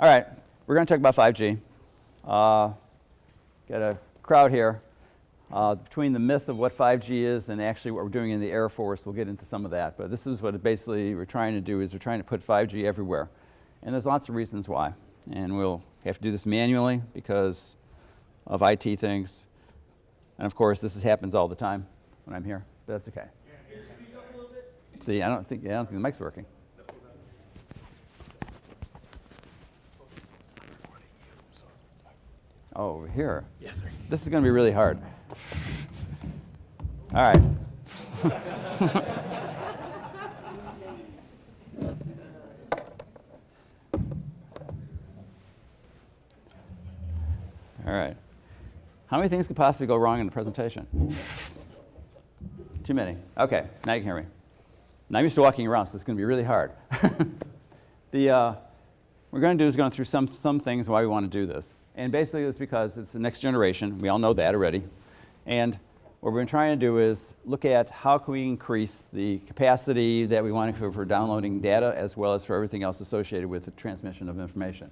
All right, we're going to talk about 5G. Uh, got a crowd here. Uh, between the myth of what 5G is and actually what we're doing in the Air Force, we'll get into some of that. But this is what basically we're trying to do is we're trying to put 5G everywhere. And there's lots of reasons why. And we'll have to do this manually because of IT things. And of course, this is, happens all the time when I'm here, but that's okay. See, I don't think, yeah, I don't think the mic's working. Oh, over here. Yes, sir. This is going to be really hard. All right. All right. How many things could possibly go wrong in a presentation? Too many. Okay, now you can hear me. Now I'm used to walking around, so it's going to be really hard. the, uh, what we're going to do is going through some, some things why we want to do this. And basically it's because it's the next generation. We all know that already. And what we're trying to do is look at how can we increase the capacity that we want for, for downloading data as well as for everything else associated with the transmission of information.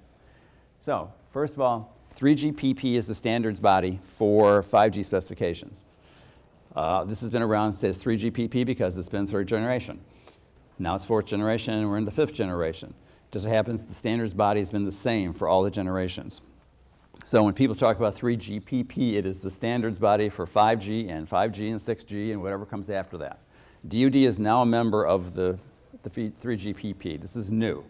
So first of all, 3GPP is the standards body for 5G specifications. Uh, this has been around, says 3GPP because it's been third generation. Now it's fourth generation and we're in the fifth generation. Just happens the standards body has been the same for all the generations. So when people talk about 3GPP, it is the standards body for 5G and 5G and 6G and whatever comes after that. DoD is now a member of the, the 3GPP. This is new.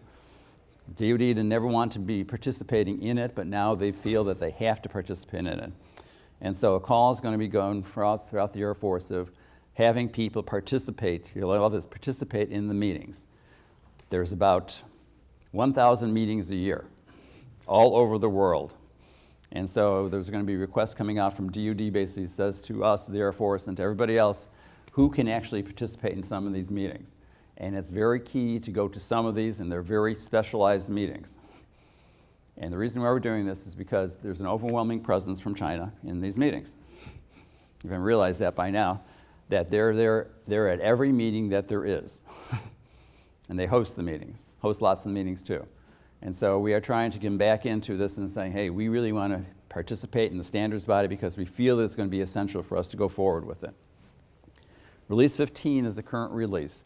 DoD did never want to be participating in it, but now they feel that they have to participate in it. And so a call is going to be going throughout, throughout the Air Force of having people participate, you love this, participate in the meetings. There's about 1,000 meetings a year all over the world. And so there's going to be requests coming out from DoD basically says to us, the Air Force, and to everybody else, who can actually participate in some of these meetings. And it's very key to go to some of these, and they're very specialized meetings. And the reason why we're doing this is because there's an overwhelming presence from China in these meetings. You haven't realized that by now, that they're, there, they're at every meeting that there is. and they host the meetings, host lots of meetings too. And so we are trying to get back into this and saying, hey, we really want to participate in the standards body because we feel that it's going to be essential for us to go forward with it. Release 15 is the current release.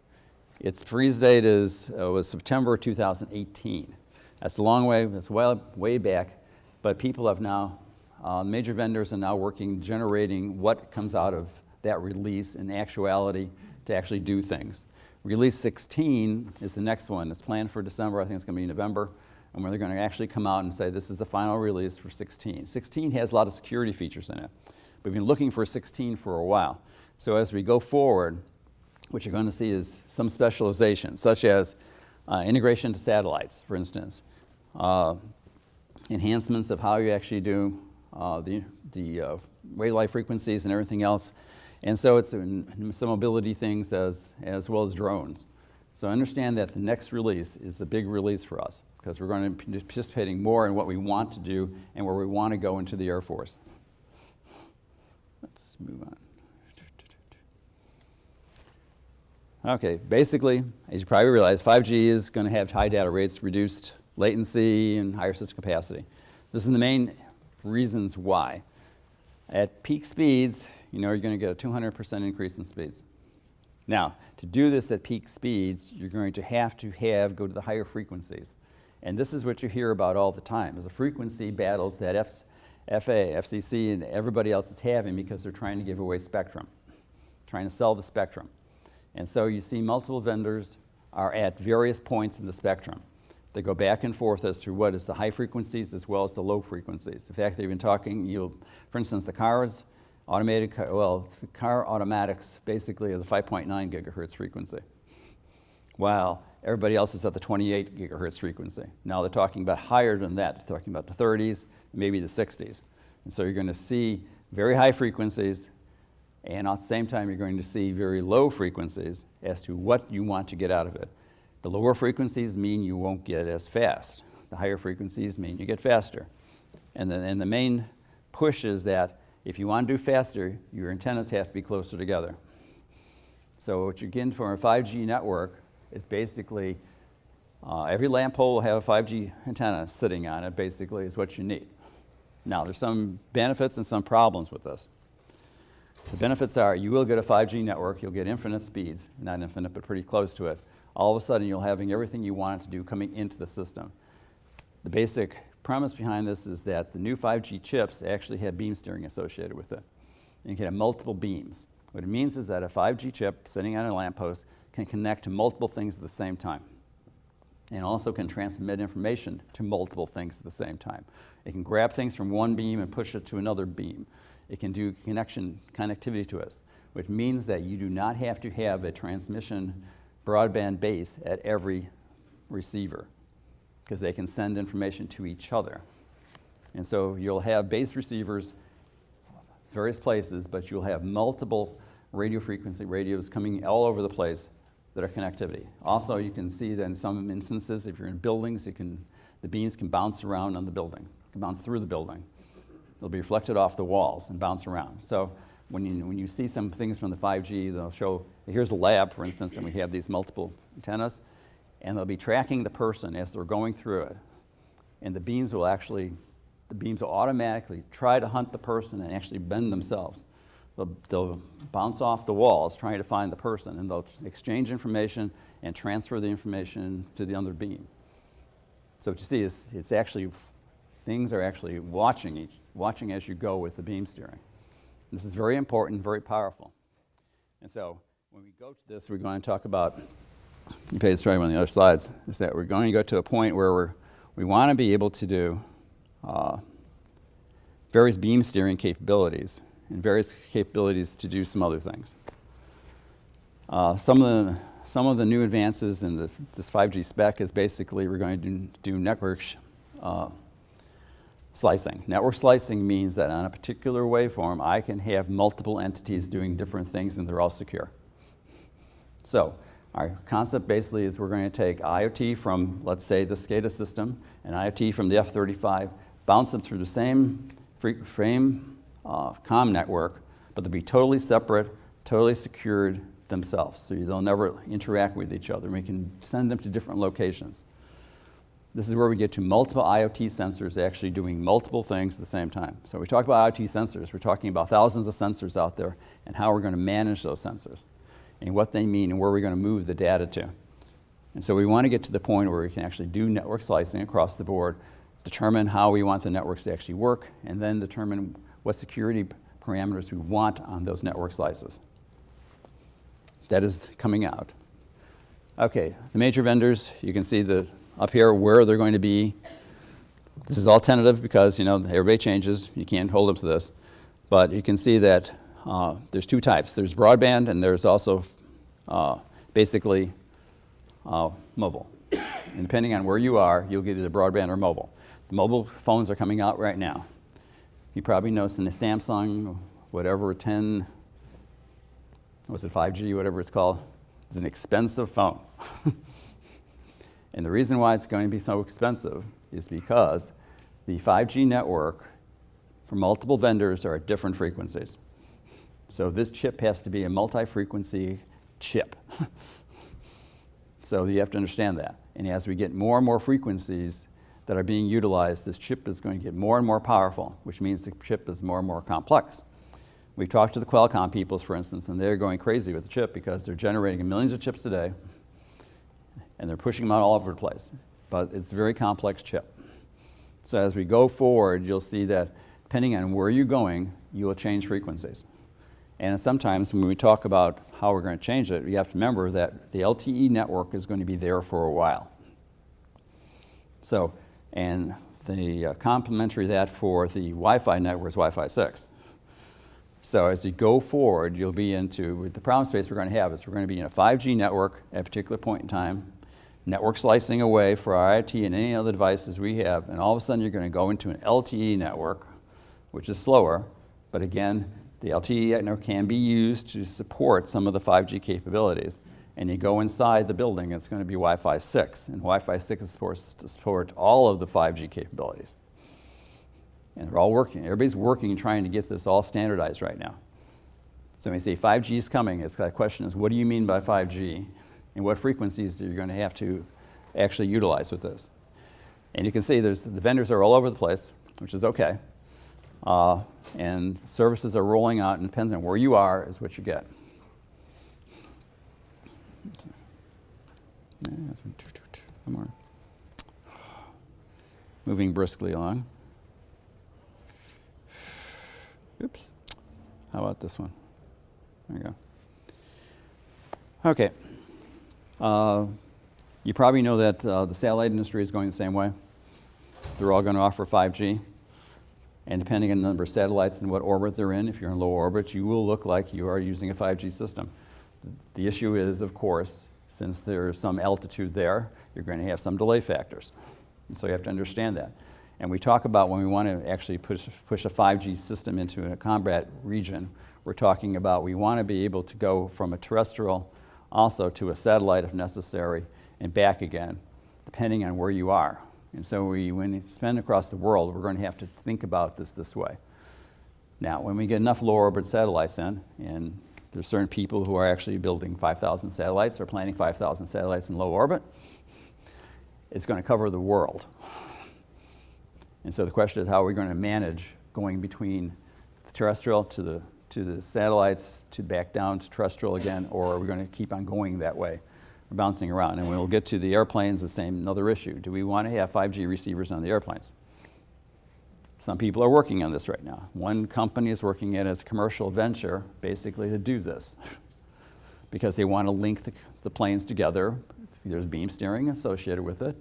Its freeze date is, uh, was September 2018. That's a long way, that's well, way back, but people have now, uh, major vendors are now working, generating what comes out of that release in actuality to actually do things. Release 16 is the next one. It's planned for December. I think it's going to be November. And where they're going to actually come out and say this is the final release for 16. 16 has a lot of security features in it. We've been looking for 16 for a while. So as we go forward, what you're going to see is some specialization, such as uh, integration to satellites, for instance, uh, enhancements of how you actually do uh, the, the uh, wavelength frequencies and everything else. And so it's some mobility things as, as well as drones. So understand that the next release is a big release for us because we're going to be participating more in what we want to do and where we want to go into the Air Force. Let's move on. Okay, basically, as you probably realize, 5G is going to have high data rates, reduced latency, and higher system capacity. This is the main reasons why. At peak speeds, you know you're going to get a 200% increase in speeds. Now, to do this at peak speeds, you're going to have to have, go to the higher frequencies. And this is what you hear about all the time, is the frequency battles that F FA, FCC, and everybody else is having because they're trying to give away spectrum, trying to sell the spectrum. And so you see multiple vendors are at various points in the spectrum. They go back and forth as to what is the high frequencies as well as the low frequencies. In fact, they've been talking, you for instance, the cars, automated, car, well, car automatics basically is a 5.9 gigahertz frequency, while everybody else is at the 28 gigahertz frequency. Now they're talking about higher than that. They're talking about the 30s, maybe the 60s. And so you're going to see very high frequencies, and at the same time, you're going to see very low frequencies as to what you want to get out of it. The lower frequencies mean you won't get as fast. The higher frequencies mean you get faster. And the, and the main push is that if you want to do faster, your antennas have to be closer together. So what you're getting from a 5G network is basically Uh, every lamp pole will have a 5G antenna sitting on it, basically, is what you need. Now, there's some benefits and some problems with this. The benefits are you will get a 5G network, you'll get infinite speeds, not infinite, but pretty close to it. All of a sudden, you'll having everything you want to do coming into the system. The basic premise behind this is that the new 5G chips actually have beam steering associated with it. And you can have multiple beams. What it means is that a 5G chip sitting on a lamppost can connect to multiple things at the same time and also can transmit information to multiple things at the same time. It can grab things from one beam and push it to another beam. It can do connection connectivity to us, which means that you do not have to have a transmission broadband base at every receiver because they can send information to each other. And so you'll have base receivers various places, but you'll have multiple radio frequency radios coming all over the place that are connectivity. Also, you can see that in some instances, if you're in buildings, it can, the beams can bounce around on the building, can bounce through the building. They'll be reflected off the walls and bounce around. So when you, when you see some things from the 5G, they'll show, here's a lab, for instance, and we have these multiple antennas, and they'll be tracking the person as they're going through it. And the beams will actually, the beams will automatically try to hunt the person and actually bend themselves. They'll, they'll, bounce off the walls trying to find the person, and they'll exchange information and transfer the information to the other beam. So what you see is it's actually, things are actually watching, each, watching as you go with the beam steering. This is very important, very powerful. And so when we go to this, we're going to talk about, you pay probably one of the other slides, is that we're going to go to a point where we're, we want to be able to do uh, various beam steering capabilities and various capabilities to do some other things. Uh, some, of the, some of the new advances in the, this 5G spec is basically we're going to do, do network uh, slicing. Network slicing means that on a particular waveform, I can have multiple entities doing different things and they're all secure. So our concept basically is we're going to take IoT from, let's say, the SCADA system and IoT from the F-35, bounce them through the same frame uh, COM network, but they'll be totally separate, totally secured themselves. So they'll never interact with each other. We can send them to different locations. This is where we get to multiple IoT sensors actually doing multiple things at the same time. So we talk about IoT sensors, we're talking about thousands of sensors out there and how we're going to manage those sensors and what they mean and where we're going to move the data to. And so we want to get to the point where we can actually do network slicing across the board, determine how we want the networks to actually work, and then determine what security parameters we want on those network slices. That is coming out. Okay, the major vendors, you can see the, up here where they're going to be. This is all tentative because, you know, everybody changes. You can't hold them to this. But you can see that uh, there's two types. There's broadband and there's also uh, basically uh, mobile. And depending on where you are, you'll get either broadband or mobile. The mobile phones are coming out right now. You probably noticed in the Samsung, whatever 10, was it 5G, whatever it's called, is an expensive phone. and the reason why it's going to be so expensive is because the 5G network for multiple vendors are at different frequencies. So this chip has to be a multi-frequency chip. so you have to understand that. And as we get more and more frequencies, that are being utilized, this chip is going to get more and more powerful, which means the chip is more and more complex. We've talked to the Qualcomm peoples, for instance, and they're going crazy with the chip because they're generating millions of chips a day, and they're pushing them out all over the place. But it's a very complex chip. So as we go forward, you'll see that depending on where you're going, you will change frequencies. And sometimes when we talk about how we're going to change it, you have to remember that the LTE network is going to be there for a while. So and the uh, complementary that for the Wi-Fi network is Wi-Fi 6. So as you go forward, you'll be into, the problem space we're going to have is we're going to be in a 5G network at a particular point in time, network slicing away for our IoT and any other devices we have, and all of a sudden you're going to go into an LTE network, which is slower, but again, the LTE network can be used to support some of the 5G capabilities and you go inside the building, it's going to be Wi-Fi 6. And Wi-Fi 6 is supposed to support all of the 5G capabilities. And they're all working. Everybody's working trying to get this all standardized right now. So when you say 5G is coming, it's the question is, what do you mean by 5G? And what frequencies are you going to have to actually utilize with this. And you can see there's, the vendors are all over the place, which is okay. Uh, and services are rolling out, and depends on where you are, is what you get. Moving briskly along. Oops. How about this one? There you go. Okay. Uh, you probably know that uh, the satellite industry is going the same way. They're all going to offer 5G. And depending on the number of satellites and what orbit they're in, if you're in low orbit, you will look like you are using a 5G system. The issue is, of course, since there's some altitude there, you're going to have some delay factors. And so you have to understand that. And we talk about when we want to actually push, push a 5G system into a combat region, we're talking about we want to be able to go from a terrestrial also to a satellite if necessary and back again, depending on where you are. And so we, when you spend across the world, we're going to have to think about this this way. Now, when we get enough low orbit satellites in, and there's certain people who are actually building 5,000 satellites or planning 5,000 satellites in low orbit, it's going to cover the world. And so the question is how are we going to manage going between the terrestrial to the, to the satellites to back down to terrestrial again, or are we going to keep on going that way? Bouncing around. And we'll get to the airplanes, the same, another issue. Do we want to have 5G receivers on the airplanes? Some people are working on this right now. One company is working it as a commercial venture, basically to do this, because they want to link the, the planes together. There's beam steering associated with it.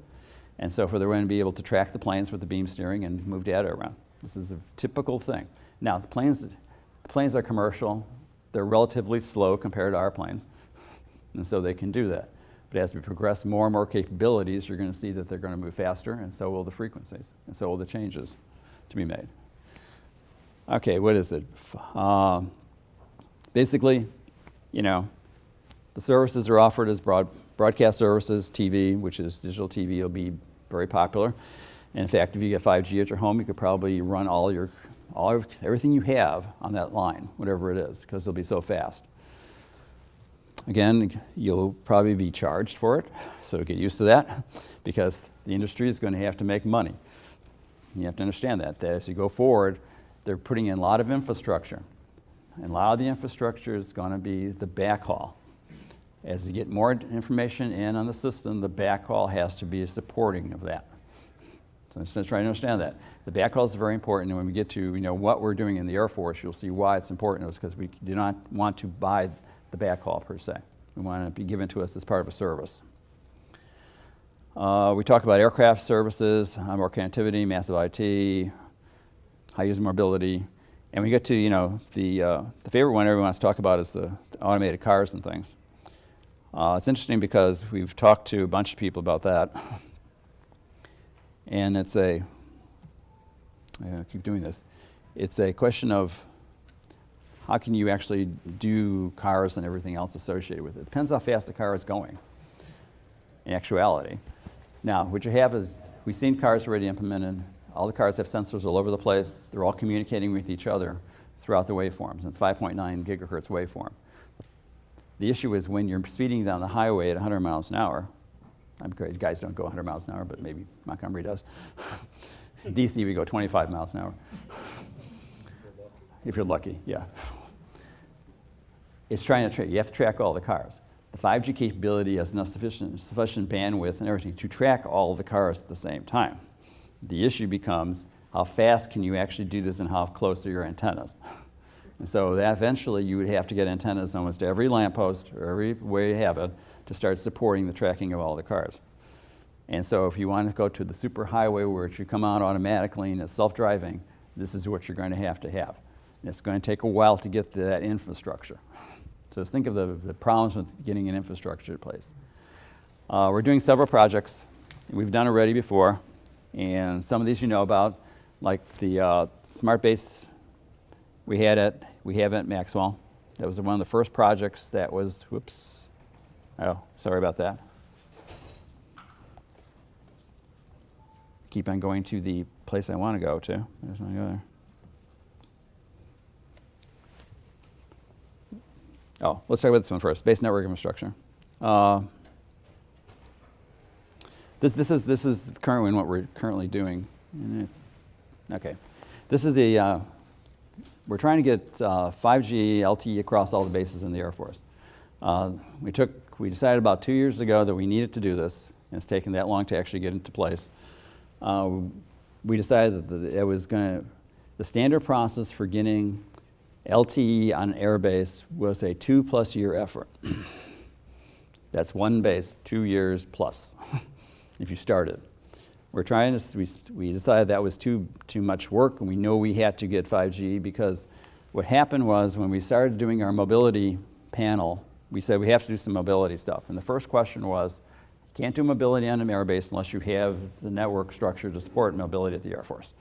And so for they're going to be able to track the planes with the beam steering and move data around. This is a typical thing. Now, the planes, the planes are commercial. They're relatively slow compared to our planes. And so they can do that. But as we progress more and more capabilities, you're going to see that they're going to move faster, and so will the frequencies, and so will the changes to be made. Okay, what is it? Um, basically, you know, the services are offered as broad, broadcast services, TV, which is digital TV, will be very popular. And in fact, if you get 5G at your home, you could probably run all your, all everything you have on that line, whatever it is, because it'll be so fast. Again, you'll probably be charged for it, so get used to that, because the industry is going to have to make money. You have to understand that, that as you go forward, they're putting in a lot of infrastructure. And a lot of the infrastructure is going to be the backhaul. As you get more information in on the system, the backhaul has to be supporting of that. So just trying to understand that. The backhaul is very important, and when we get to you know, what we're doing in the Air Force, you'll see why it's important. It's because we do not want to buy the backhaul per se. We want it to be given to us as part of a service. Uh, we talk about aircraft services, more connectivity, massive IoT, high user mobility, and we get to, you know, the, uh, the favorite one everyone wants to talk about is the, the automated cars and things. Uh, it's interesting because we've talked to a bunch of people about that. And it's a, I keep doing this, it's a question of how can you actually do cars and everything else associated with it. Depends how fast the car is going in actuality. Now, what you have is, we've seen cars already implemented. All the cars have sensors all over the place. They're all communicating with each other throughout the waveforms. It's 5.9 gigahertz waveform. The issue is when you're speeding down the highway at 100 miles an hour, I'm crazy, guys don't go 100 miles an hour, but maybe Montgomery does. DC, we go 25 miles an hour. if you're lucky, yeah. It's trying to track, you have to track all the cars. The 5G capability has enough sufficient, sufficient bandwidth and everything to track all the cars at the same time. The issue becomes how fast can you actually do this and how close are your antennas? And so that eventually you would have to get antennas almost every lamppost or every way you have it to start supporting the tracking of all the cars. And so if you want to go to the super highway where it should come out automatically and it's self-driving, this is what you're going to have to have. And it's going to take a while to get to that infrastructure. So think of the, the problems with getting an infrastructure in place. Uh, we're doing several projects. We've done already before. And some of these you know about, like the uh, Smart Base we had at, we have at Maxwell. That was one of the first projects that was, whoops, oh, sorry about that. Keep on going to the place I want to go to. There's my other. Oh, let's talk about this one first, base network infrastructure. Uh, This, this is, this is currently what we're currently doing. Okay. This is the, uh, we're trying to get uh, 5G LTE across all the bases in the Air Force. Uh, we took, we decided about two years ago that we needed to do this, and it's taken that long to actually get into place. Uh, we decided that it was going to, the standard process for getting LTE on an air base was a two plus year effort. That's one base, two years plus, if you started. We're trying to, we, we decided that was too, too much work and we know we had to get 5G because what happened was when we started doing our mobility panel, we said we have to do some mobility stuff. And the first question was, can't do mobility on an air base unless you have the network structure to support mobility at the Air Force.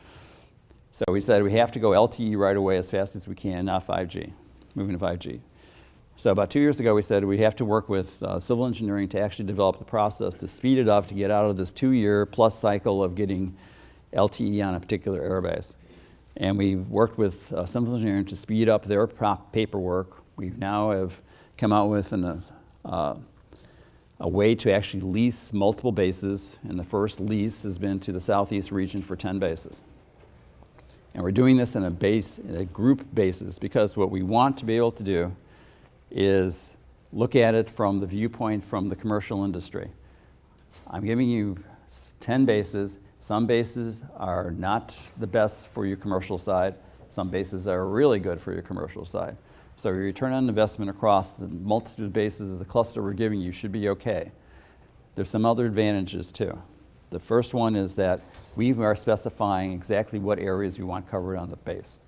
So we said we have to go LTE right away as fast as we can, not 5G, moving to 5G. So about two years ago, we said we have to work with uh, civil engineering to actually develop the process to speed it up to get out of this two-year plus cycle of getting LTE on a particular airbase. And we worked with uh, civil engineering to speed up their paperwork. We now have come out with an, uh, a way to actually lease multiple bases, and the first lease has been to the southeast region for 10 bases. And we're doing this in a base, in a group basis, because what we want to be able to do is look at it from the viewpoint from the commercial industry. I'm giving you 10 bases. Some bases are not the best for your commercial side. Some bases are really good for your commercial side. So your return on investment across the multitude of bases, of the cluster we're giving you should be okay. There's some other advantages too. The first one is that we are specifying exactly what areas we want covered on the base.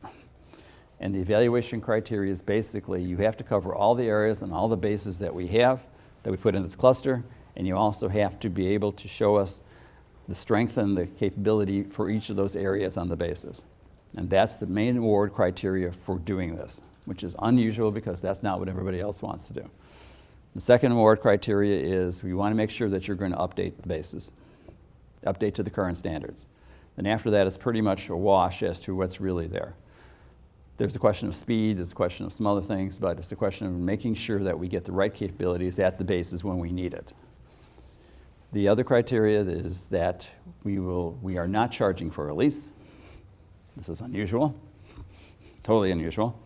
And the evaluation criteria is basically you have to cover all the areas and all the bases that we have, that we put in this cluster, and you also have to be able to show us the strength and the capability for each of those areas on the bases. And that's the main award criteria for doing this, which is unusual because that's not what everybody else wants to do. The second award criteria is we want to make sure that you're going to update the bases, update to the current standards. And after that, it's pretty much a wash as to what's really there. There's a question of speed, there's a question of some other things, but it's a question of making sure that we get the right capabilities at the bases when we need it. The other criteria is that we, will, we are not charging for a lease. This is unusual, totally unusual.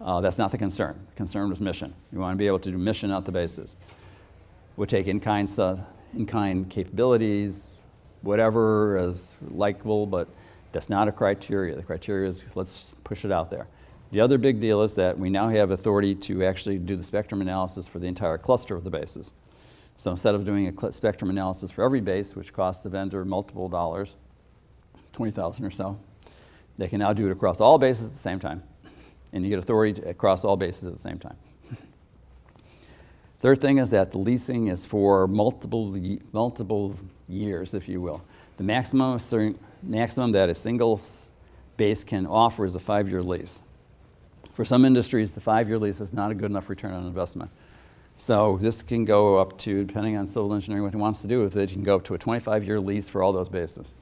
Uh, that's not the concern. The concern was mission. We want to be able to do mission at the bases. We'll take in-kind in-kind capabilities, whatever is likable, but that's not a criteria. The criteria is let's push it out there. The other big deal is that we now have authority to actually do the spectrum analysis for the entire cluster of the bases. So instead of doing a spectrum analysis for every base, which costs the vendor multiple dollars, 20,000 or so, they can now do it across all bases at the same time. And you get authority across all bases at the same time. Third thing is that the leasing is for multiple, multiple years, if you will. The maximum maximum that a single base can offer is a five-year lease. For some industries, the five-year lease is not a good enough return on investment. So this can go up to, depending on civil engineering, what he wants to do with it, you can go up to a 25-year lease for all those bases.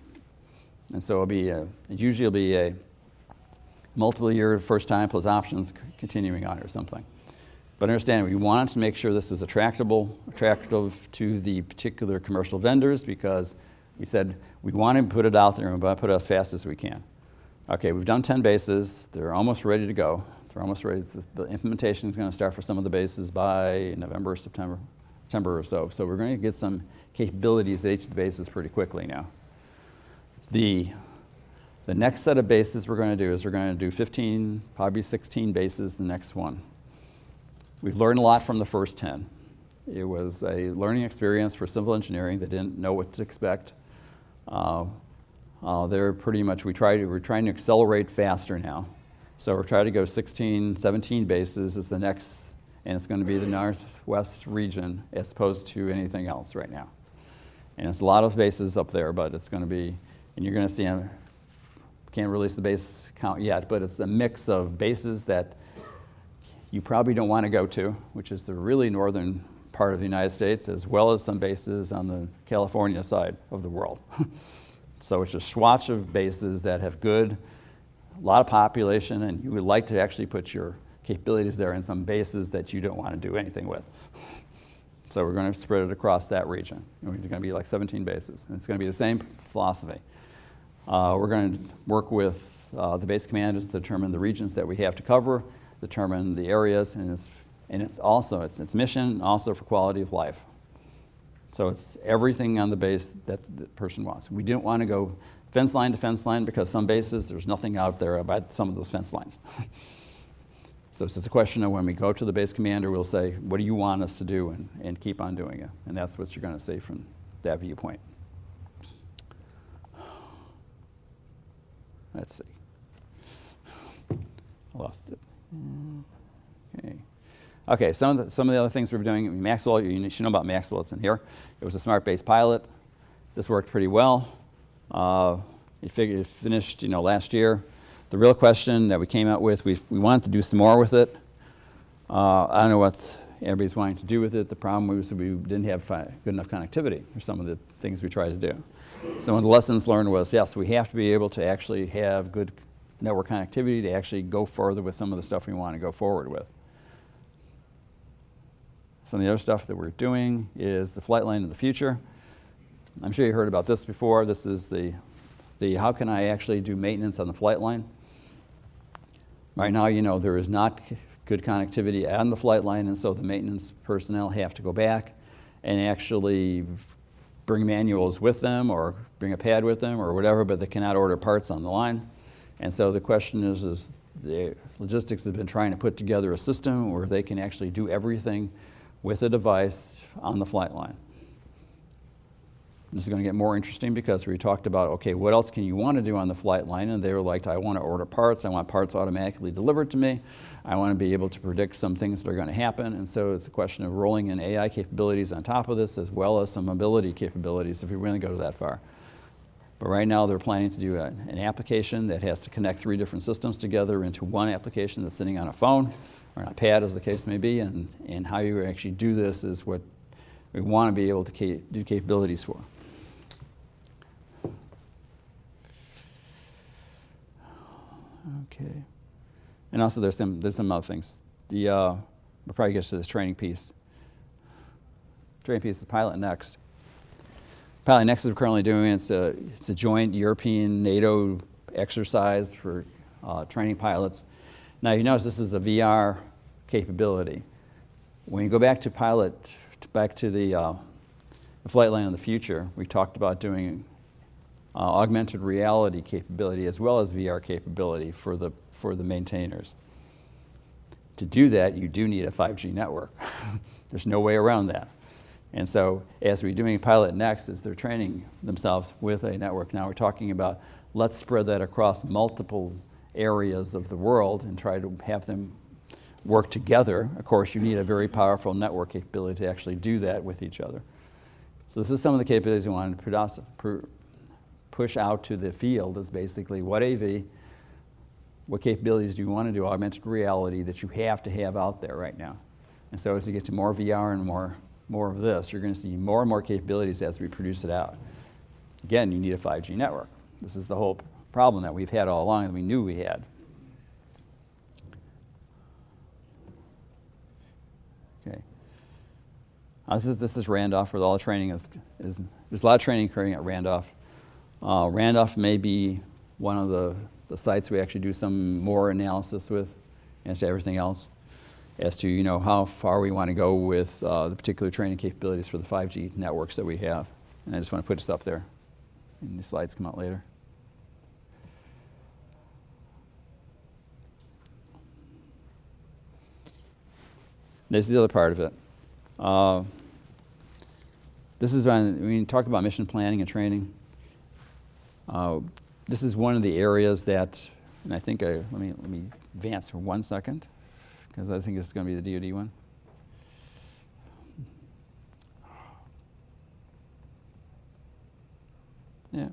And so it'll be a, it usually will be a multiple year first time plus options continuing on or something. But understand, we wanted to make sure this was attractable, attractive to the particular commercial vendors because we said we want to put it out there and to put it as fast as we can. Okay, we've done 10 bases. They're almost ready to go. They're almost ready. The implementation is going to start for some of the bases by November, September, September or so. So we're going to get some capabilities at each of the bases pretty quickly now. The, the next set of bases we're going to do is we're going to do 15, probably 16 bases the next one. We've learned a lot from the first 10. It was a learning experience for civil engineering. They didn't know what to expect. Uh, uh, they're pretty much, we try to, we're trying to accelerate faster now. So we're trying to go 16, 17 bases is the next, and it's going to be the northwest region as opposed to anything else right now. And it's a lot of bases up there, but it's going to be, and you're going to see, I can't release the base count yet, but it's a mix of bases that you probably don't want to go to, which is the really northern part of the United States, as well as some bases on the California side of the world. so it's a swatch of bases that have good, a lot of population, and you would like to actually put your capabilities there in some bases that you don't want to do anything with. So we're going to spread it across that region. It's going to be like 17 bases. And it's going to be the same philosophy. Uh, we're going to work with uh, the base commanders to determine the regions that we have to cover, determine the areas, and it's, and it's also it's, its mission, also for quality of life. So it's everything on the base that the person wants. We didn't want to go fence line to fence line because some bases, there's nothing out there about some of those fence lines. so it's just a question of when we go to the base commander, we'll say, what do you want us to do, and, and keep on doing it. And that's what you're going to say from that viewpoint. Let's see. I lost it. Okay. Okay, some of the, some of the other things we're doing, Maxwell, you should know about Maxwell, it's been here. It was a smart base pilot. This worked pretty well. Uh, it, figured, it finished you know, last year. The real question that we came out with, we, we wanted to do some more with it. Uh, I don't know what everybody's wanting to do with it. The problem was we didn't have good enough connectivity for some of the things we tried to do. So one of the lessons learned was, yes, we have to be able to actually have good network connectivity to actually go further with some of the stuff we want to go forward with. Some of the other stuff that we're doing is the flight line of the future. I'm sure you heard about this before. This is the, the how can I actually do maintenance on the flight line. Right now, you know, there is not good connectivity on the flight line, and so the maintenance personnel have to go back and actually bring manuals with them or bring a pad with them or whatever, but they cannot order parts on the line. And so the question is, is the logistics have been trying to put together a system where they can actually do everything with a device on the flight line. This is going to get more interesting because we talked about, okay, what else can you want to do on the flight line? And they were like, I want to order parts. I want parts automatically delivered to me. I want to be able to predict some things that are going to happen. And so it's a question of rolling in AI capabilities on top of this as well as some mobility capabilities if we really go that far. But right now they're planning to do a, an application that has to connect three different systems together into one application that's sitting on a phone or an iPad as the case may be. And, and how you actually do this is what we want to be able to ca do capabilities for. Okay. And also there's some, there's some other things. The, uh, we'll probably get to this training piece. Training piece is Pilot Next. Pilot Next is currently doing, it's a, it's a joint European NATO exercise for uh, training pilots. Now you notice this is a VR capability. When you go back to pilot, back to the, uh, the flight line of the future, we talked about doing uh, augmented reality capability as well as VR capability for the, for the maintainers. To do that, you do need a 5G network. There's no way around that. And so as we're doing Pilot Next, as they're training themselves with a network, now we're talking about let's spread that across multiple areas of the world and try to have them work together. Of course, you need a very powerful network capability to actually do that with each other. So this is some of the capabilities we wanted to push out to the field is basically what AV, what capabilities do you want to do augmented reality that you have to have out there right now. And so as you get to more VR and more, more of this, you're going to see more and more capabilities as we produce it out. Again, you need a 5G network. This is the whole problem that we've had all along that we knew we had. Okay. This, is, this is Randolph where all the training is, is, there's a lot of training occurring at Randolph. Uh, Randolph may be one of the, the sites we actually do some more analysis with as to everything else as to you know how far we want to go with uh, the particular training capabilities for the 5G networks that we have. And I just want to put this up there. And the slides come out later. This is the other part of it. Uh, this is when, we talk about mission planning and training. Uh, this is one of the areas that, and I think I, let me let me advance for one second, because I think this is going to be the DoD one. Yeah.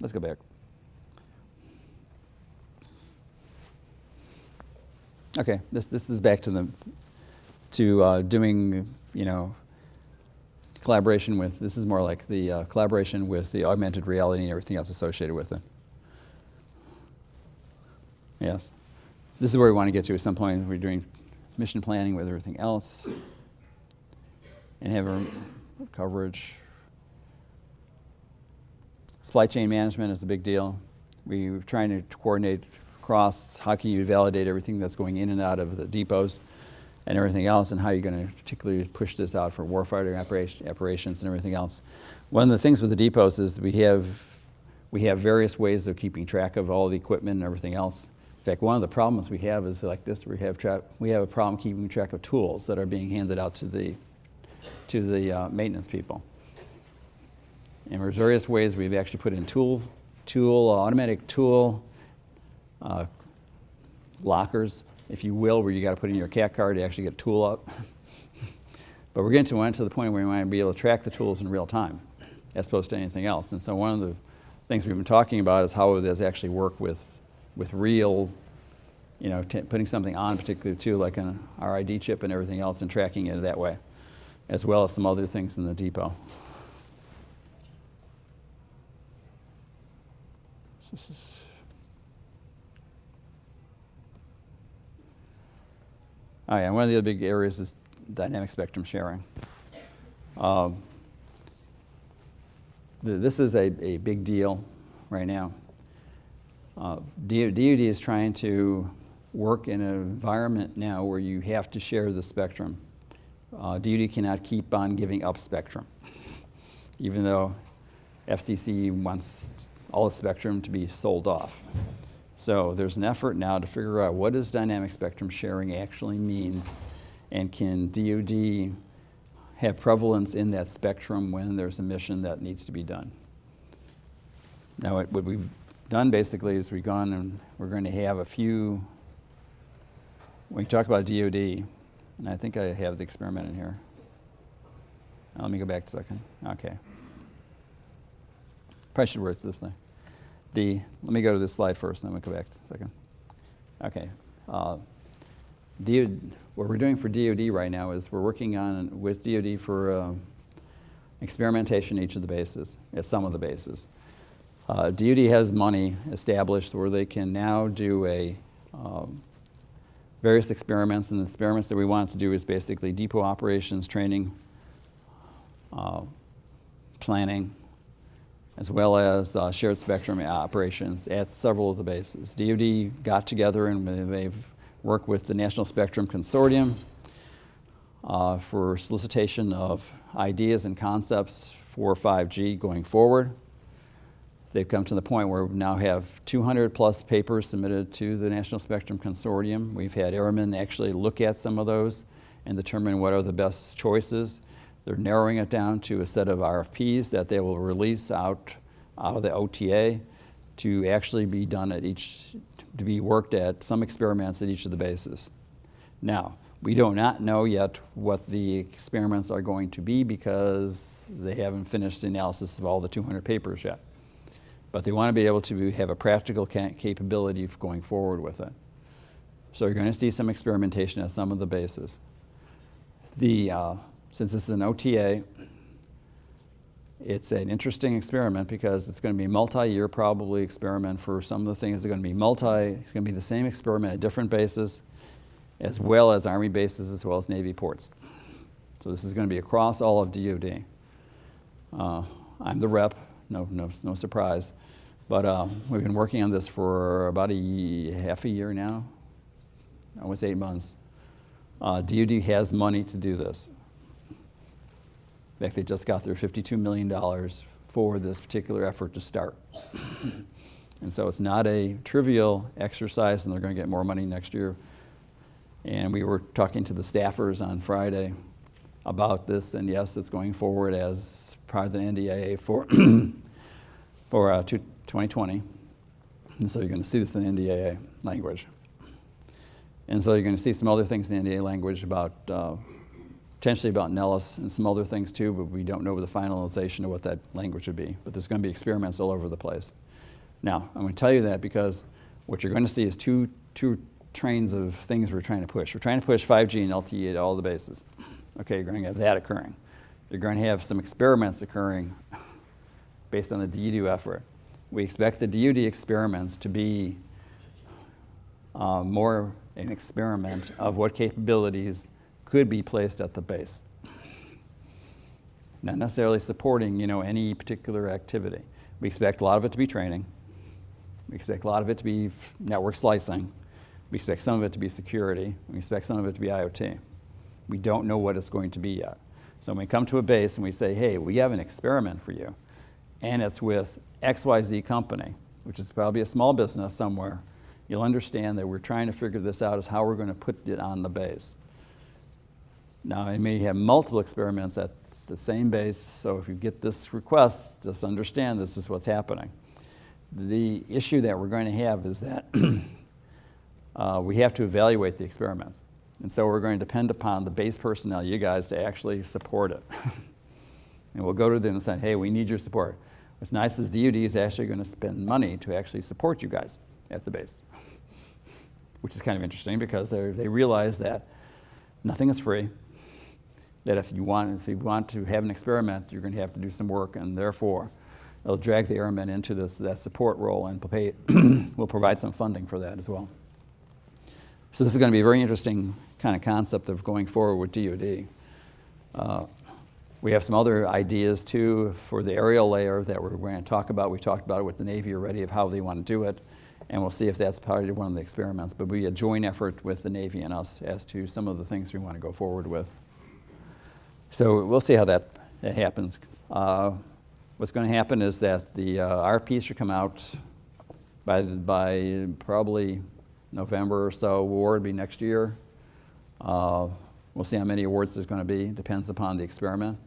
Let's go back. Okay, this this is back to the to uh, doing you know collaboration with, this is more like the uh, collaboration with the augmented reality and everything else associated with it. Yes. This is where we want to get to at some point. We're doing mission planning with everything else. and have a coverage. Supply chain management is a big deal. We We're trying to coordinate across how can you validate everything that's going in and out of the depots and everything else, and how you're going to particularly push this out for warfighting operation, operations and everything else. One of the things with the depots is we have, we have various ways of keeping track of all the equipment and everything else. In fact, one of the problems we have is like this, we have, we have a problem keeping track of tools that are being handed out to the, to the uh, maintenance people. And there's various ways we've actually put in tool, tool, uh, automatic tool, uh, lockers, if you will, where you got to put in your CAC card to actually get a tool up. but we're getting to, to the point where we want to be able to track the tools in real time as opposed to anything else. And so one of the things we've been talking about is how does actually work with, with real, you know, putting something on particularly too, like an RFID chip and everything else and tracking it that way, as well as some other things in the depot. Oh yeah, one of the other big areas is dynamic spectrum sharing. Um, the, this is a, a big deal right now. Uh, DoD is trying to work in an environment now where you have to share the spectrum. Uh, DoD cannot keep on giving up spectrum, even though FCC wants all the spectrum to be sold off. So there's an effort now to figure out what does dynamic spectrum sharing actually means and can DoD have prevalence in that spectrum when there's a mission that needs to be done. Now what, what we've done basically is we've gone and we're going to have a few, we talk about DoD, and I think I have the experiment in here. Now, let me go back a second. Okay. Probably should this thing the, let me go to this slide first, and then we'll go back a second. Okay. Uh, DOD, what we're doing for DoD right now is we're working on with DoD for uh, experimentation each of the bases, at some of the bases. Uh, DoD has money established where they can now do a um, various experiments, and the experiments that we want to do is basically depot operations, training, uh, planning, as well as uh, shared spectrum operations at several of the bases. DoD got together and they've worked with the National Spectrum Consortium uh, for solicitation of ideas and concepts for 5G going forward. They've come to the point where we now have 200 plus papers submitted to the National Spectrum Consortium. We've had airmen actually look at some of those and determine what are the best choices. They're narrowing it down to a set of RFPs that they will release out, out of the OTA to actually be done at each, to be worked at some experiments at each of the bases. Now, we do not know yet what the experiments are going to be because they haven't finished the analysis of all the 200 papers yet. But they want to be able to have a practical capability of going forward with it. So you're going to see some experimentation at some of the bases. The, uh, since this is an OTA, it's an interesting experiment because it's going to be multi-year probably experiment for some of the things. It's going to be multi, it's going to be the same experiment at different bases as well as Army bases as well as Navy ports. So this is going to be across all of DoD. Uh, I'm the rep, no, no, no surprise. But uh, we've been working on this for about a half a year now, almost eight months. Uh, DoD has money to do this. In fact, they just got their $52 million for this particular effort to start. and so it's not a trivial exercise, and they're going to get more money next year. And we were talking to the staffers on Friday about this, and yes, it's going forward as part of the NDAA for, for uh, 2020. And so you're going to see this in the NDAA language. And so you're going to see some other things in the NDAA language about uh, potentially about Nellis and some other things too, but we don't know the finalization of what that language would be. But there's going to be experiments all over the place. Now, I'm going to tell you that because what you're going to see is two, two trains of things we're trying to push. We're trying to push 5G and LTE at all the bases. Okay, you're going to have that occurring. You're going to have some experiments occurring based on the DoD effort. We expect the DoD experiments to be uh, more an experiment of what capabilities could be placed at the base. not necessarily supporting, you know, any particular activity. We expect a lot of it to be training. We expect a lot of it to be network slicing. We expect some of it to be security. We expect some of it to be IoT. We don't know what it's going to be yet. So when we come to a base and we say, hey, we have an experiment for you, and it's with XYZ company, which is probably a small business somewhere, you'll understand that we're trying to figure this out is how we're going to put it on the base. Now, it may have multiple experiments at the same base, so if you get this request, just understand this is what's happening. The issue that we're going to have is that uh, we have to evaluate the experiments. And so we're going to depend upon the base personnel, you guys, to actually support it. and we'll go to them and say, hey, we need your support. What's nice is DoD is actually going to spend money to actually support you guys at the base, which is kind of interesting because they realize that nothing is free that if you want, if you want to have an experiment, you're going to have to do some work, and therefore, it'll drag the airmen into this, that support role and we'll provide some funding for that as well. So this is going to be a very interesting kind of concept of going forward with DoD. Uh, we have some other ideas too for the aerial layer that we're going to talk about. We talked about it with the Navy already of how they want to do it, and we'll see if that's part of one of the experiments. But we a joint effort with the Navy and us as to some of the things we want to go forward with. So we'll see how that, that happens. Uh, what's going to happen is that the uh, RFPs should come out by, by probably November or so. Award will be next year. Uh, we'll see how many awards there's going to be. Depends upon the experiment.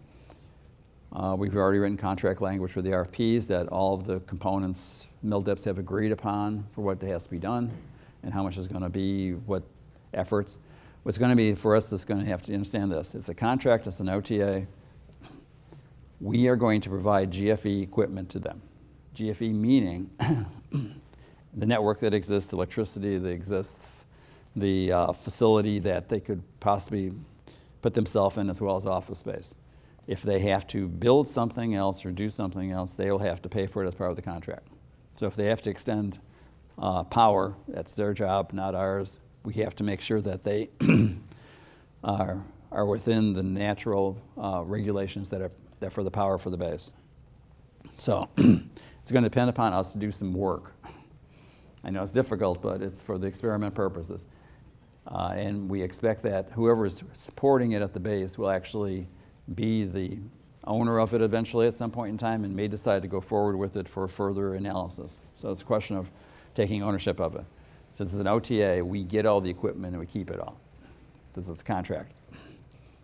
Uh, we've already written contract language for the RFPs that all of the components MilDeps have agreed upon for what has to be done and how much is going to be, what efforts. What's going to be for us is going to have to understand this. It's a contract, it's an OTA. We are going to provide GFE equipment to them. GFE meaning the network that exists, electricity that exists, the uh, facility that they could possibly put themselves in as well as office space. If they have to build something else or do something else, they will have to pay for it as part of the contract. So if they have to extend uh, power, that's their job, not ours we have to make sure that they are, are within the natural uh, regulations that are that for the power for the base. So it's going to depend upon us to do some work. I know it's difficult, but it's for the experiment purposes. Uh, and we expect that whoever is supporting it at the base will actually be the owner of it eventually at some point in time and may decide to go forward with it for further analysis. So it's a question of taking ownership of it. Since it's an OTA, we get all the equipment and we keep it all. This is a contract.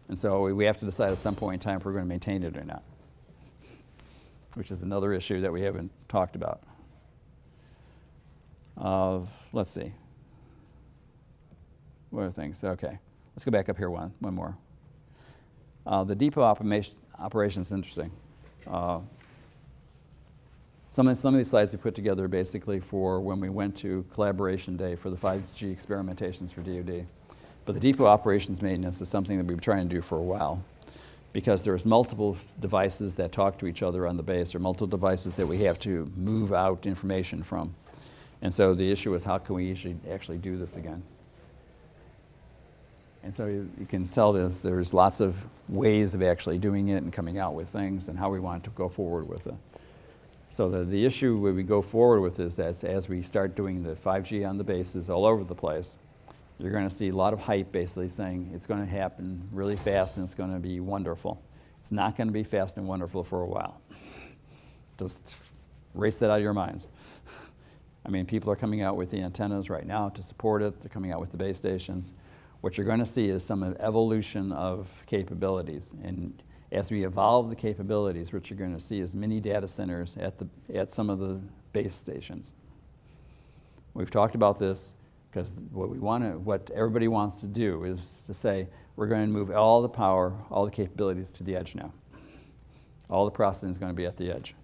And so we have to decide at some point in time if we're going to maintain it or not, which is another issue that we haven't talked about. Uh, let's see. What are things? Okay. Let's go back up here one, one more. Uh, the depot operation is interesting. Uh, some of, some of these slides we put together basically for when we went to Collaboration Day for the 5G experimentations for DoD. But the depot operations maintenance is something that we've been trying to do for a while because there's multiple devices that talk to each other on the base or multiple devices that we have to move out information from. And so the issue is how can we actually, actually do this again? And so you, you can tell that there's lots of ways of actually doing it and coming out with things and how we want to go forward with it. So the, the issue we go forward with is that as we start doing the 5G on the bases all over the place, you're going to see a lot of hype basically saying it's going to happen really fast and it's going to be wonderful. It's not going to be fast and wonderful for a while. Just erase that out of your minds. I mean, people are coming out with the antennas right now to support it. They're coming out with the base stations. What you're going to see is some evolution of capabilities. And as we evolve the capabilities, what you're going to see is mini data centers at, the, at some of the base stations. We've talked about this because what we want to, what everybody wants to do is to say, we're going to move all the power, all the capabilities to the edge now. All the processing is going to be at the edge.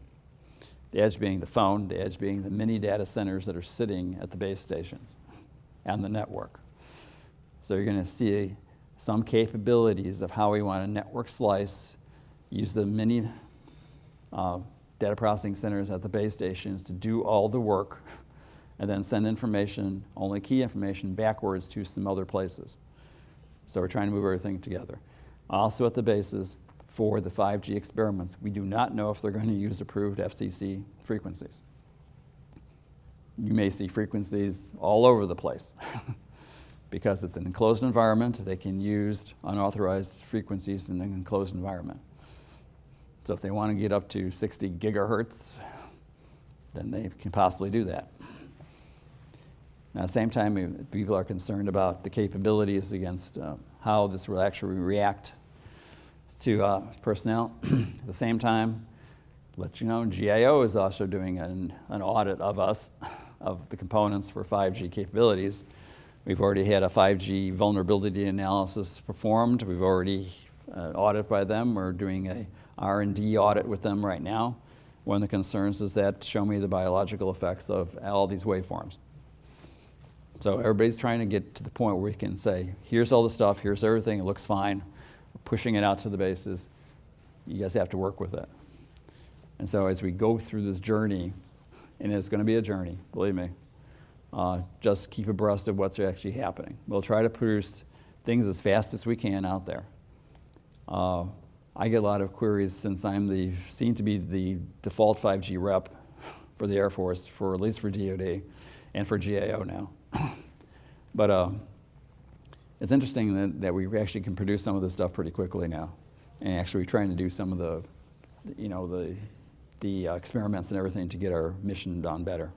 The edge being the phone, the edge being the mini data centers that are sitting at the base stations and the network. So you're going to see some capabilities of how we want to network slice, use the mini uh, data processing centers at the base stations to do all the work, and then send information, only key information, backwards to some other places. So we're trying to move everything together. Also at the bases, for the 5G experiments. We do not know if they're going to use approved FCC frequencies. You may see frequencies all over the place because it's an enclosed environment. They can use unauthorized frequencies in an enclosed environment. So if they want to get up to 60 gigahertz, then they can possibly do that. Now, at the same time, people are concerned about the capabilities against uh, how this will actually react to uh, personnel. at the same time, let you know, GAO is also doing an, an audit of us, of the components for 5G capabilities. We've already had a 5G vulnerability analysis performed. We've already uh, audited by them. We're doing a R&D audit with them right now. One of the concerns is that show me the biological effects of all these waveforms. So everybody's trying to get to the point where we can say, here's all the stuff, here's everything, it looks fine. We're pushing it out to the bases. You guys have to work with it. And so as we go through this journey, and it's going to be a journey, believe me, uh, just keep abreast of what's actually happening. We'll try to produce things as fast as we can out there. Uh, I get a lot of queries since I'm the seen to be the default 5G rep for the Air Force, for at least for DoD and for GAO now. but uh, it's interesting that, that we actually can produce some of this stuff pretty quickly now. And actually we're trying to do some of the, you know, the, the uh, experiments and everything to get our mission done better.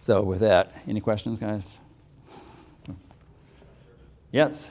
So with that, any questions, guys? Yes?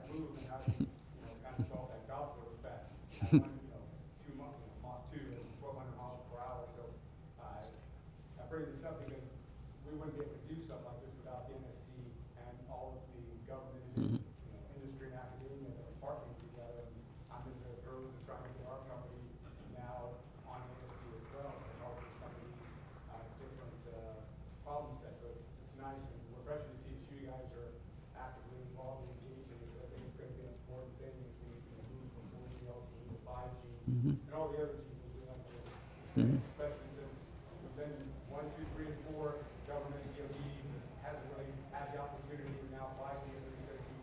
one, two, three, and four, government DOD hasn't really had the opportunities, and now is really gonna be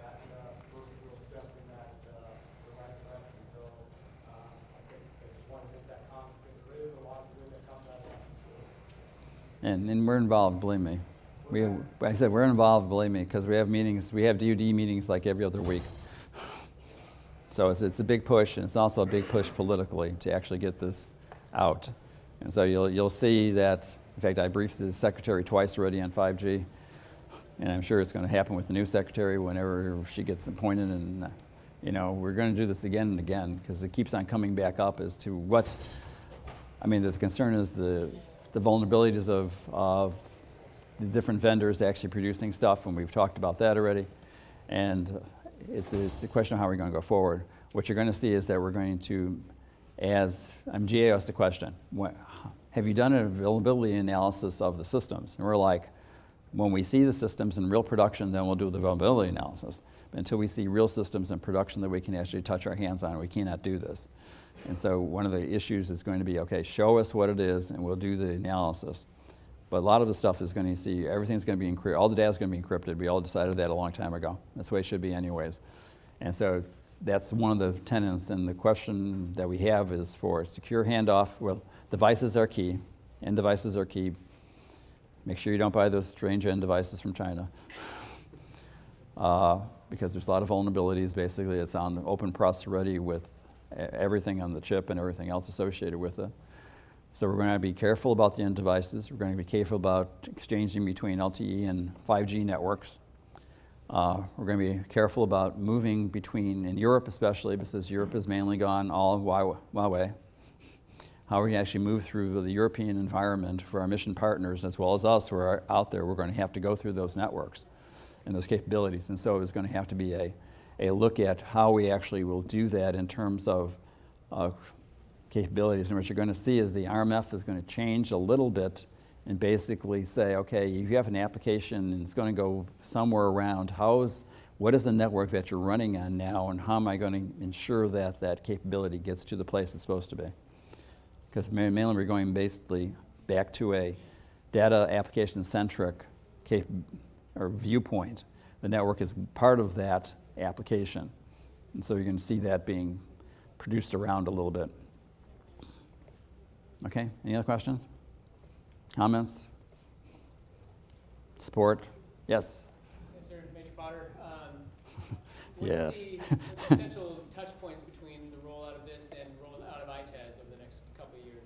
that, uh, first real step in that, uh, the right direction. So, uh, I think I just wanted to make that comment, because there is a lot of good that comes out of that. And, and we're involved, believe me. We, have- I said, we're involved, believe me, because we have meetings, we have DoD meetings like every other week. So it's, it's a big push, and it's also a big push politically to actually get this out. And so you'll, you'll see that, in fact, I briefed the secretary twice already on 5G, and I'm sure it's going to happen with the new secretary whenever she gets appointed. And, you know, we're going to do this again and again, because it keeps on coming back up as to what, I mean, the concern is the, the vulnerabilities of, of the different vendors actually producing stuff, and we've talked about that already. And it's, it's a question of how we're going to go forward. What you're going to see is that we're going to, as, um, I'm GA asked the question, have you done an availability analysis of the systems? And we're like, when we see the systems in real production, then we'll do the availability analysis. But until we see real systems in production that we can actually touch our hands on, we cannot do this. And so one of the issues is going to be, okay, show us what it is, and we'll do the analysis. But a lot of the stuff is going to see, everything's going to be encrypted, all the data is going to be encrypted. We all decided that a long time ago. That's the way it should be anyways. And so that's one of the tenets, and the question that we have is for secure handoff, well, devices are key, and devices are key, Make sure you don't buy those strange end devices from China. Uh, because there's a lot of vulnerabilities. Basically, it's on open press ready with everything on the chip and everything else associated with it. So we're going to be careful about the end devices. We're going to be careful about exchanging between LTE and 5G networks. Uh, we're going to be careful about moving between, in Europe especially, because Europe has mainly gone all Huawei- Huawei. How we actually move through the European environment for our mission partners as well as us who are out there, we're going to have to go through those networks and those capabilities. And so it's going to have to be a, a look at how we actually will do that in terms of uh, capabilities. And what you're going to see is the RMF is going to change a little bit and basically say, okay, if you have an application and it's going to go somewhere around, how's, what is the network that you're running on now and how am I going to ensure that that capability gets to the place it's supposed to be? Because mainly we're going basically back to a data application centric cap- or viewpoint. The network is part of that application. And so you're going to see that being produced around a little bit. Okay, any other questions? Comments? Support? Yes? Yes, sir, Major Potter. Um, Yes. The what's the potential touch points between the rollout of this and rollout of ITAS over the next couple of years?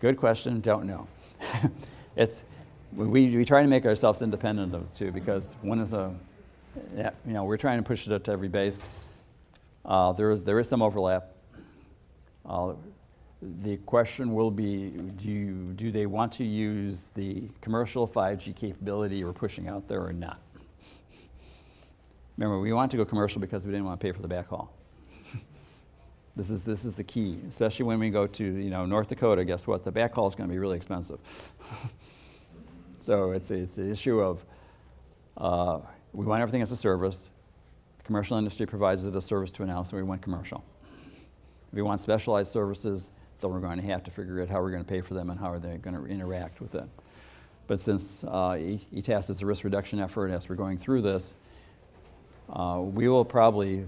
Good question, don't know. it's, we, we try to make ourselves independent of it too because one is a, yeah, you know, we're trying to push it up to every base. Uh, there, there is some overlap. Uh, the question will be, do, you, do they want to use the commercial 5G capability we're pushing out there or not? Remember, we want to go commercial because we didn't want to pay for the backhaul. This is, this is the key, especially when we go to you know, North Dakota. Guess what? The backhaul is going to be really expensive. so it's, it's an issue of uh, we want everything as a service. The commercial industry provides it as a service to an house, so we want commercial. If we want specialized services, then we're going to have to figure out how we're going to pay for them and how are they going to interact with it. But since uh, ETAS is a risk reduction effort as we're going through this, uh, we will probably,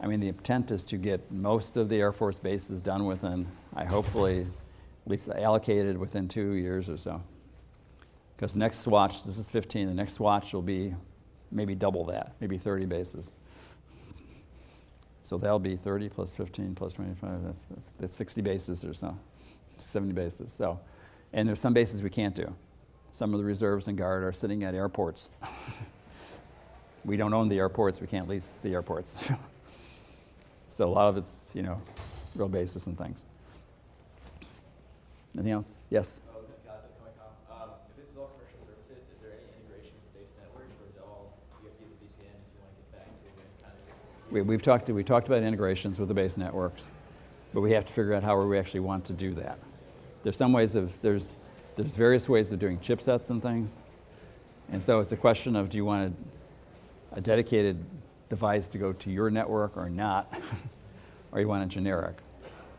I mean, the intent is to get most of the Air Force bases done within, I hopefully, at least allocated within two years or so. Because next swatch, this is 15, the next swatch will be maybe double that, maybe 30 bases. So that'll be 30 plus 15 plus 25, that's, that's- that's 60 bases or so, 70 bases. So, and there's some bases we can't do. Some of the reserves and guard are sitting at airports. we don't own the airports, we can't lease the airports. so a lot of it's, you know, real bases and things. Anything else? Yes? Oh, got the Comic-Con. Um, if this is all commercial services, is there any integration with base networks, or is it all you have to use the VPN if you want to get back to any kind of? We, we've talked, we talked about integrations with the base networks, but we have to figure out how we actually want to do that. There's some ways of, there's, there's various ways of doing chipsets and things. And so it's a question of do you want a, a dedicated device to go to your network or not, or you want a generic.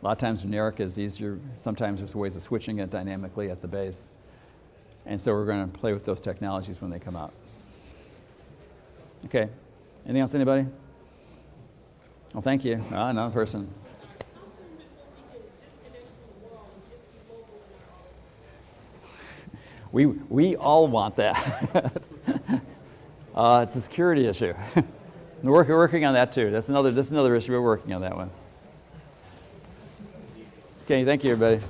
A lot of times generic is easier, sometimes there's ways of switching it dynamically at the base. And so we're going to play with those technologies when they come out. Okay, anything else, anybody? Well, thank you. Ah, another person. We, we all want that. uh, it's a security issue. we're working, working on that too. That's another, that's another issue. We're working on that one. Okay, thank you, everybody.